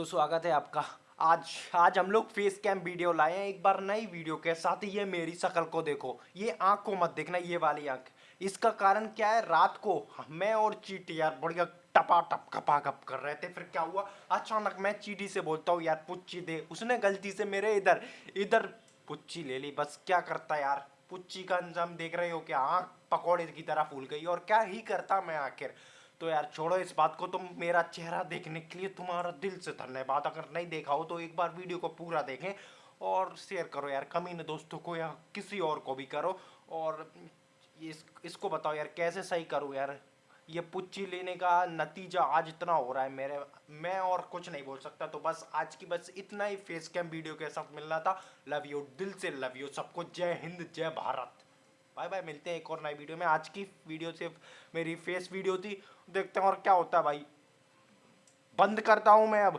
तो स्वागत है आपका। आज आज हम लोग फेस कैम वीडियो लाए हैं, एक बार नई वीडियो के साथ ये मेरी शकल को देखो। ये आँख को मत देखना, ये वाली आँख। इसका कारण क्या है? रात को मैं और चीटी यार बढ़िया टपा टप खपा खप कर रहे थे। फिर क्या हुआ? अचानक मैं चीटी से बोलता हूँ, यार पुच्ची दे। उसने गलती से मेरे इधर इधर पुच्ची ले ली। बस क्या करता यार? पुच्ची का अंजाम देख रहे हो क्या? आँख पकौड़े की तरह फूल गई और क्या ही करता मैं आखिर? तो यार छोड़ो इस बात को, तुम मेरा चेहरा देखने के लिए तुम्हारा दिल से धन्यवाद। अगर नहीं देखा हो तो एक बार वीडियो को पूरा देखें और शेयर करो यार कमीने दोस्तों को या किसी और को भी करो। और इस, इसको बताओ यार, कैसे सही करूँ यार? ये पुच्ची लेने का नतीजा आज इतना हो रहा है मेरे, मैं और कुछ नहीं बोल सकता। तो बस आज की बस इतना ही फेस कैम वीडियो के साथ मिलना था। लव यू दिल से लव यू सबको जय हिंद, जय भारत। बाय बाय, मिलते हैं एक और नई वीडियो में। आज की वीडियो सिर्फ़ मेरी फेस वीडियो थी। देखते हैं और क्या होता है भाई। बंद करता हूँ मैं अब।